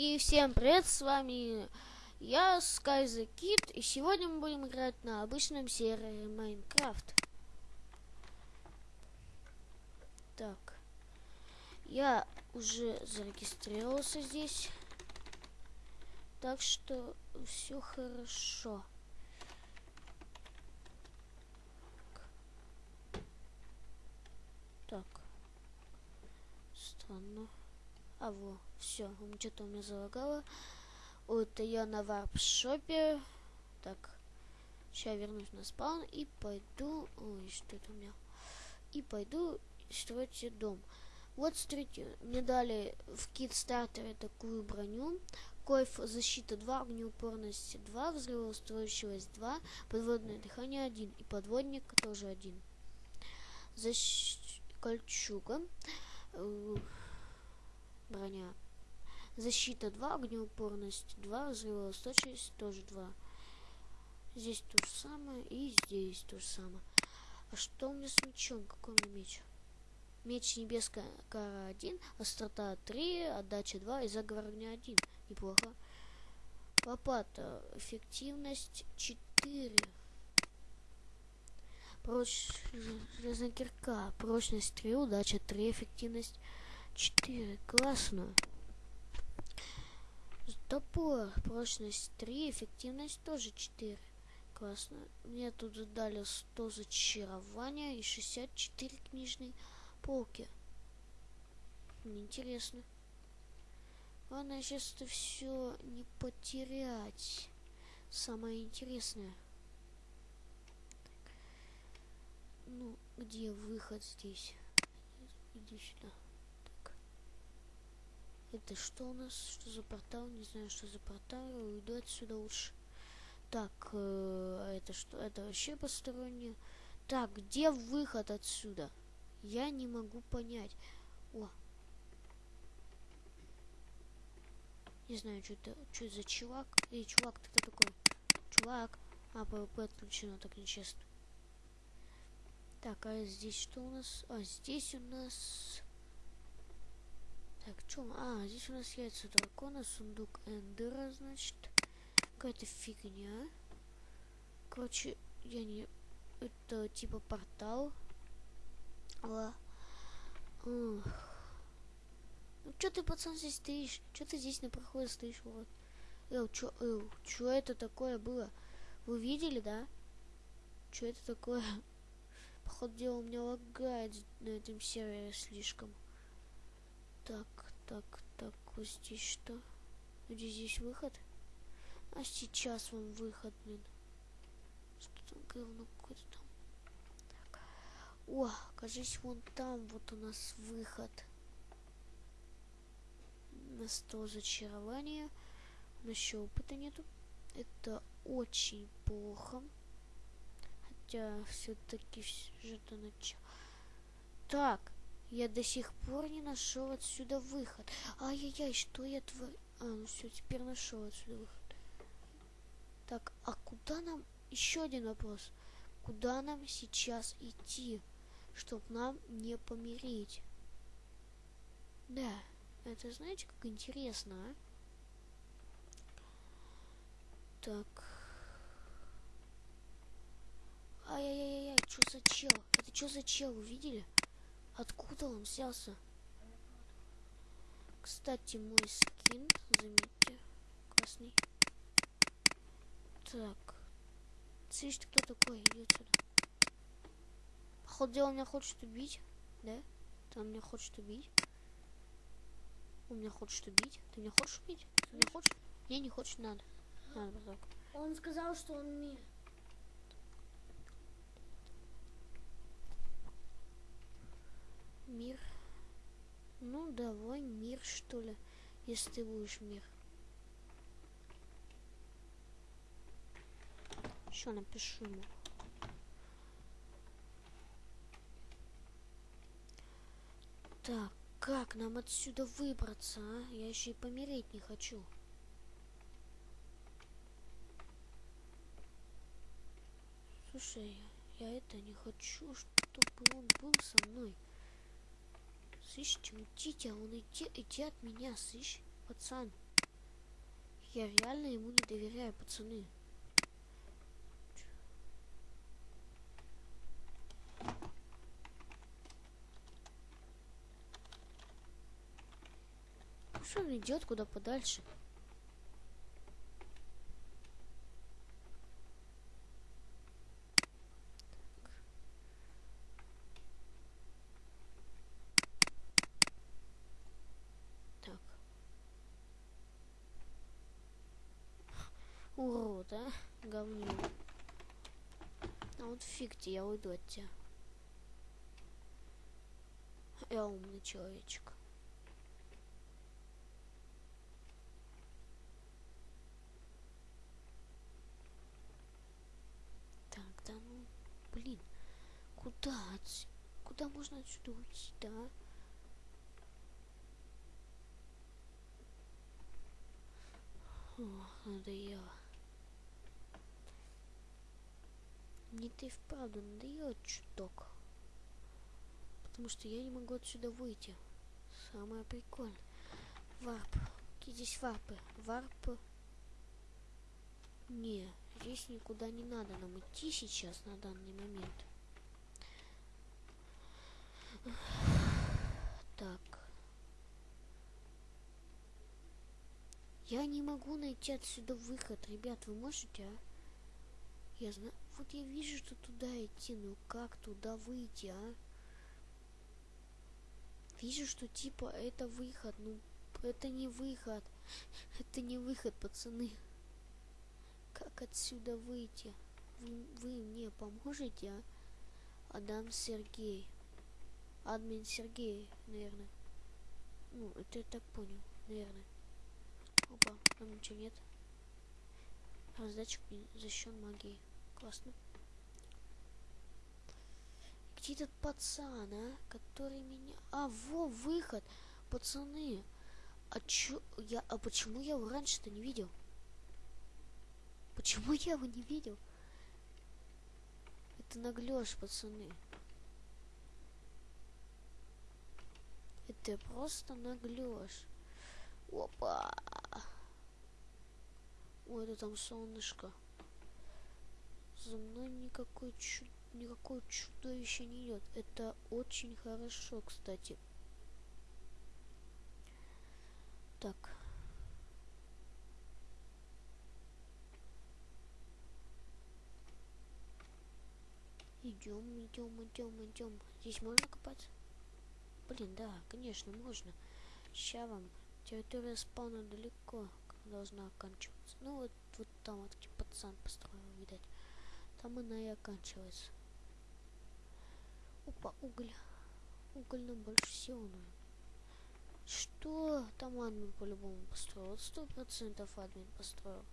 И всем привет, с вами я, Sky the Kid, и сегодня мы будем играть на обычном сервере Майнкрафт. Так, я уже зарегистрировался здесь, так что все хорошо. Так, странно. А во, все, что-то у меня залагало. Вот я на варп-шопе. Так, сейчас вернусь на спаун и пойду... Ой, что это у меня? И пойду строить дом. Вот, смотрите, мне дали в кит-стартере такую броню. Койф защита 2, огнеупорность 2, взрывоустойчивость 2, подводное дыхание 1 и подводник тоже 1. Защ... Кольчуга. Э, броня. Защита 2, огнеупорность 2, взрывоустойчивость тоже 2. Здесь то же самое и здесь то же самое. А что у меня с мечом? Какой у меня меч? Меч небесная кара 1, острота 3, отдача 2 и заговор огня 1. Неплохо. Лопата. Эффективность 4. Проч... Железная кирка. Прочность 3, удача 3, эффективность 4. Классно. Топор. Прочность 3. Эффективность тоже 4. Классно. Мне тут дали 100 зачарования и 64 книжные полки. Интересно. Главное сейчас это все не потерять. Самое интересное. Ну, где выход здесь? Иди сюда. Это что у нас? Что за портал? Не знаю, что за портал. Уйду отсюда лучше. Так, э, это что? Это вообще постороннее. Так, где выход отсюда? Я не могу понять. О. Не знаю, что это, что за чувак. Эй, чувак, ты кто такой? Чувак. А, ПВП отключено, так нечестно. Так, а здесь что у нас? А, здесь у нас так, что? А, здесь у нас яйца дракона, сундук эндера, значит. Какая-то фигня. Короче, я не... Это типа портал. Ла. Ну что ты, пацан, здесь стоишь? Что ты здесь на проходе стоишь, вот? Эл, чё, эл, чё это такое было? Вы видели, да? Чё это такое? Походу дела у меня лагает на этом сервере слишком. Так, так, так, вот здесь что? Где здесь выход? А сейчас вам выход, блин. Что там говно какое-то там? Так. О, кажись, вон там вот у нас выход. На 100 зачарования. У нас еще опыта нету. Это очень плохо. Хотя все-таки что-то начало. Так, я до сих пор не нашел отсюда выход. Ай-яй-яй, что я творю? А, ну все, теперь нашел отсюда выход. Так, а куда нам... Еще один вопрос. Куда нам сейчас идти, чтобы нам не помереть? Да, это знаете, как интересно, а? Так. Ай-яй-яй-яй, что за чел? Это что за чел, вы видели? Откуда он взялся? Кстати, мой скин, заметьте, красный. Так. Слышь, кто такой? Иди отсюда. Походу дела меня хочет убить. Да? Ты меня хочет убить. Он меня хочет убить. Ты меня хочешь убить? Ты меня хочешь? Не, не хочешь, надо. Надо. Он сказал, что он мне. Мир. Ну, давай мир, что ли, если ты будешь мир. Еще напишу ему. Так, как нам отсюда выбраться, а? Я еще и помереть не хочу. Слушай, я это не хочу, чтобы он был со мной. Слышь, уйдите, а он иди, иди от меня, слышь, пацан. Я реально ему не доверяю, пацаны. Что он идет куда подальше? Так. Урод, а? Говнюк. А вот фиг тебе, я уйду от тебя. Я умный человечек. Так, да ну, блин, куда Куда можно отсюда уйти, да? О, надоело. Мне ты вправду надоело чуток. Потому что я не могу отсюда выйти. Самое прикольное. Варп. Какие здесь варпы? Варп. Не, здесь никуда не надо нам идти сейчас на данный момент. Так. Я не могу найти отсюда выход. Ребят, вы можете, а? Я знаю. Вот я вижу, что туда идти, но как туда выйти, а? Вижу, что типа это выход. Ну, это не выход. Это не выход, пацаны. Как отсюда выйти? Вы, вы мне поможете, а? Адам Сергей. Админ Сергей, наверное. Ну, это я так понял, наверное. Опа, там ничего нет. Раздатчик защищен магией. Классно. Где этот пацан, а? Который меня... А, во, выход! Пацаны! А чё... Я... А почему я его раньше-то не видел? Почему я его не видел? Это наглёж, пацаны. Это просто наглёж. Опа! Ой, это там солнышко. За мной никакой чу... никакое чудовище не идет. Это очень хорошо, кстати. Так. Идем, идем, идем, идем. Здесь можно копать? Блин, да, конечно, можно. Ща вам. Территория спауна далеко должна оканчиваться. Ну вот, вот там вот пацан построил, видать. Там она и оканчивается. Опа, уголь. Уголь нам больше всего нужен. Что? Там админ по-любому построил. Сто процентов админ построил.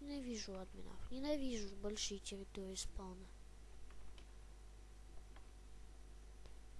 Ненавижу админов. Ненавижу большие территории спауна.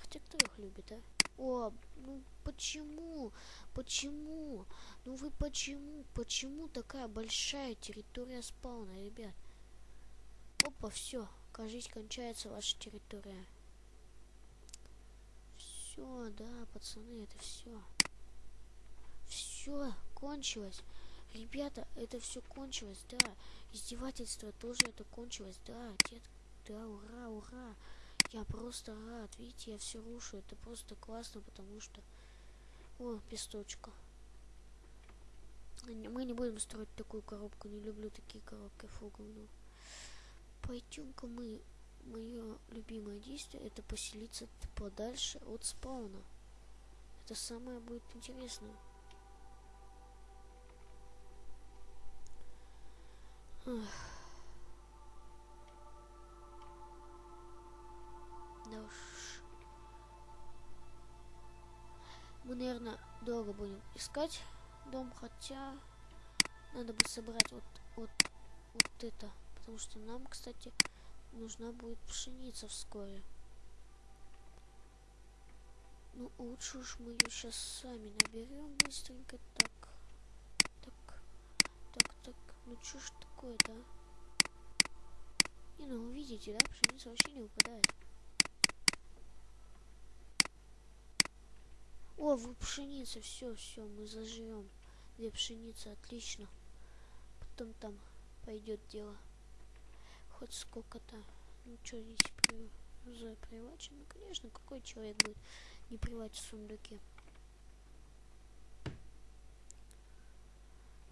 Хотя кто их любит, а? О, ну почему? Почему? Ну вы почему? Почему такая большая территория спауна, ребят? Опа, все. Кажись, кончается ваша территория. Все, да, пацаны, это все. Все, кончилось. Ребята, это все кончилось, да. Издевательство тоже это кончилось, да. Дед, да, ура, ура. Я просто рад. Видите, я все рушу. Это просто классно, потому что... О, песточка. Мы не будем строить такую коробку. Не люблю такие коробки. Фу, говно. Пойдем-ка мы... Мое любимое действие это поселиться подальше от спауна. Это самое будет интересное. Да уж. Мы, наверное, долго будем искать дом, хотя надо бы собрать вот, вот, вот это. Потому что нам, кстати, нужна будет пшеница вскоре. Ну, лучше уж мы ее сейчас сами наберем быстренько. Так, так, так, так. Ну, что ж такое-то, а? Не, ну, видите, да, пшеница вообще не выпадает. О, вы пшеница, все, все, мы заживем. Две пшеницы, отлично. Потом там пойдет дело. Хоть сколько-то. Ну что здесь при... за? Ну, конечно, какой человек будет не привать в сундуке?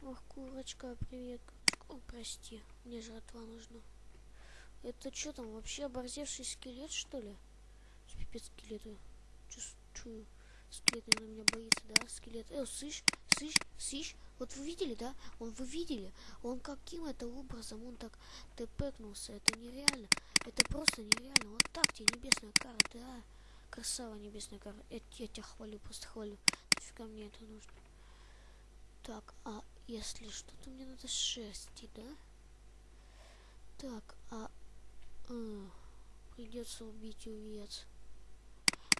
Ох, курочка, привет. О, прости, мне жратва нужна. Это что там, вообще оборзевший скелет, что ли? Пипец скелета. Чувствую. Скелет, наверное, меня боится, да? Скелет. Э, слышь, слышь, слышь. Вот вы видели, да? Он, вы видели? Он каким это образом? Он так тпкнулся. Это нереально. Это просто нереально. Вот так тебе небесная кара, да? Красава небесная кара. Я, я тебя хвалю, просто хвалю. Нафига мне это нужно? Так, а если что-то мне надо шерсти, да? Так, а... а придется убить овец.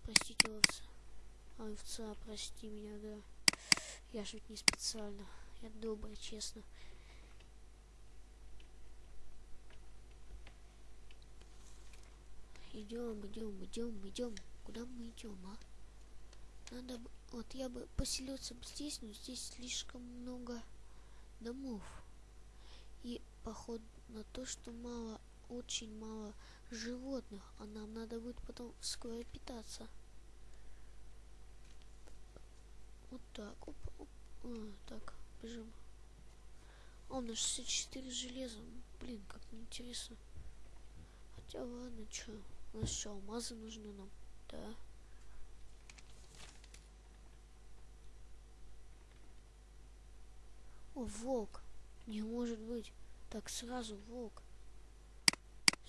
Простите, овца. Овца, прости меня, да. Я ведь не специально. Я добрый, честно. Идем, идем, идем, идем. Куда мы идем, а? Надо бы... Вот я бы поселился бы здесь, но здесь слишком много домов. И поход на то, что мало, очень мало животных, а нам надо будет потом скоро питаться. Вот так, оп, оп. А, так, бежим. О, на 64 железа. Блин, как неинтересно. Хотя ладно, чё. У нас что, алмазы нужны нам? Да. О, волк. Не может быть. Так, сразу волк.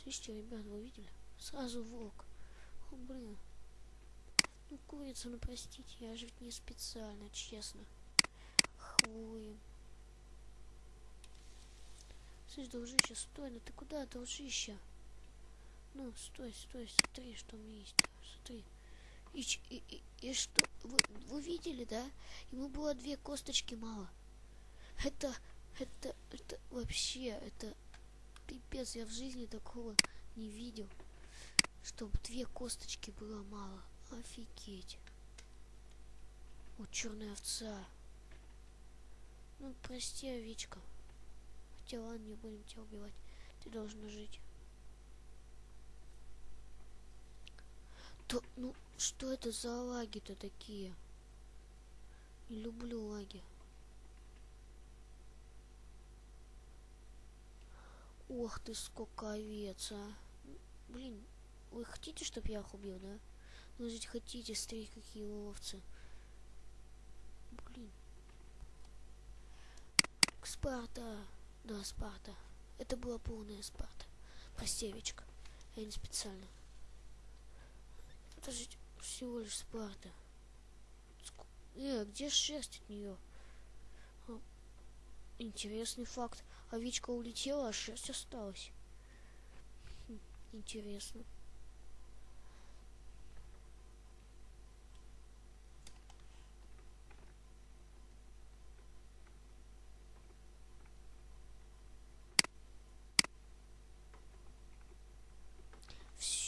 Слышите, ребят, вы видели? Сразу волк. О, блин. Ну, курица, ну простите, я же ведь не специально, честно. Хвоем. Слышь, дружище, стой, ну ты куда, дружище? Ну, стой, стой, смотри, что у меня есть. Смотри. И, и, и, и что? Вы, вы видели, да? Ему было две косточки мало. Это, это, это вообще, это пипец, я в жизни такого не видел. Чтобы две косточки было мало. Офигеть. Вот черная овца. Ну, прости, овечка. Хотя ладно, не будем тебя убивать. Ты должна жить. То, ну, что это за лаги-то такие? Не люблю лаги. Ох ты, сколько овец, а. Блин, вы хотите, чтобы я их убил, да? Ну, жить хотите, смотри, какие овцы. Блин. Спарта. Да, Спарта. Это была полная Спарта. Прости, овечка. Я не специально. Это же всего лишь Спарта. Э, где шерсть от нее? А, интересный факт. Овечка улетела, а шерсть осталась. Хм, интересно.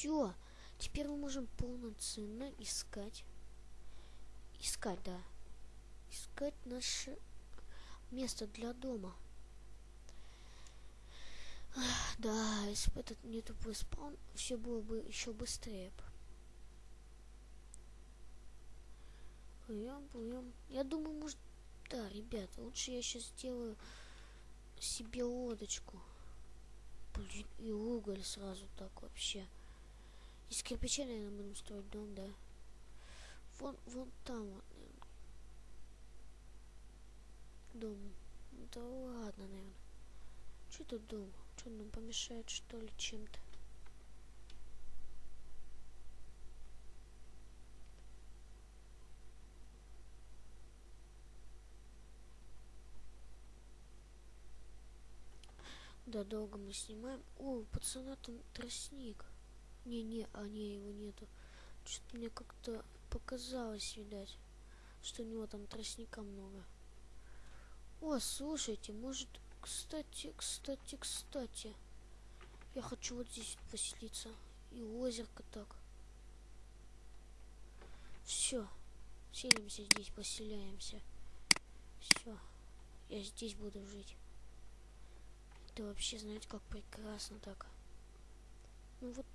Все. Теперь мы можем полноценно искать. Искать, да. Искать наше место для дома. Да, если бы этот не тупой спаун, все было бы еще быстрее. Плывем, плывем. Я думаю, может... Да, ребята, лучше я сейчас сделаю себе лодочку. Блин, и уголь сразу так вообще. Из кирпича, наверное, будем строить дом, да. Вон, вон там вот, наверное. Дом. Да ладно, наверное. Что тут дом? Что нам помешает, что ли, чем-то? Да, долго мы снимаем. О, у пацана там тростник. Не-не, а не, его нету. Что-то мне как-то показалось, видать, что у него там тростника много. О, слушайте, может, кстати, кстати, кстати. Я хочу вот здесь поселиться. И озерко так. Все. Селимся здесь, поселяемся. Все. Я здесь буду жить. Это вообще, знаете, как прекрасно так. Ну вот,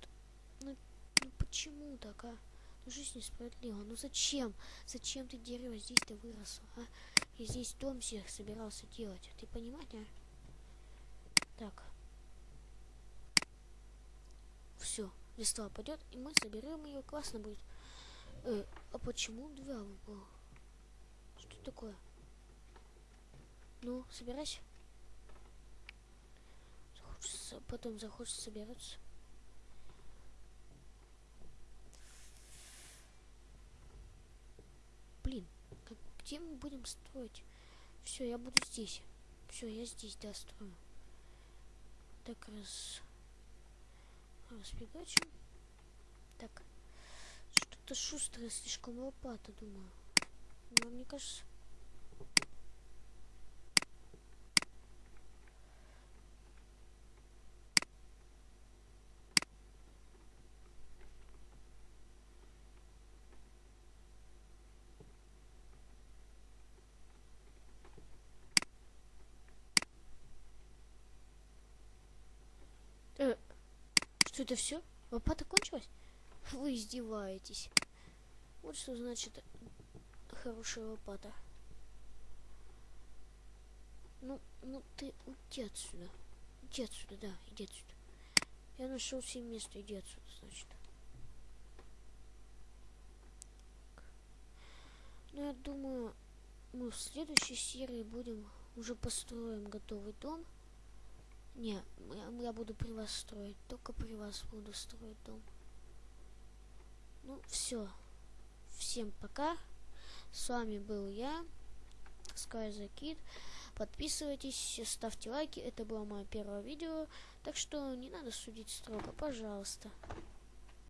ну, ну почему так, а? Ну жизнь несправедлива. Ну зачем? Зачем ты дерево здесь-то выросло, а? Я здесь дом всех собирался делать. Ты понимаешь, а? Так. Все, листва пойдет, и мы соберем ее. Классно будет. Э, а почему два выпало? Что такое? Ну, собирайся. Захочется, потом захочется собираться. Блин, как, где мы будем строить? Все, я буду здесь. Все, я здесь, да, строю. Так, раз... Разбегачим. Так. Что-то шустрое, слишком лопата, думаю. Но мне кажется... Э, что это все? Лопата кончилась? Вы издеваетесь. Вот что значит хорошая лопата. Ну, ну ты уйди отсюда. Иди отсюда, да, иди отсюда. Я нашел себе место, иди отсюда, значит. Ну, я думаю, мы в следующей серии будем уже построим готовый дом. Не, я, я буду при вас строить. Только при вас буду строить дом. Ну, все. Всем пока. С вами был я, SkyZakid. Подписывайтесь, ставьте лайки. Это было мое первое видео. Так что не надо судить строго, пожалуйста.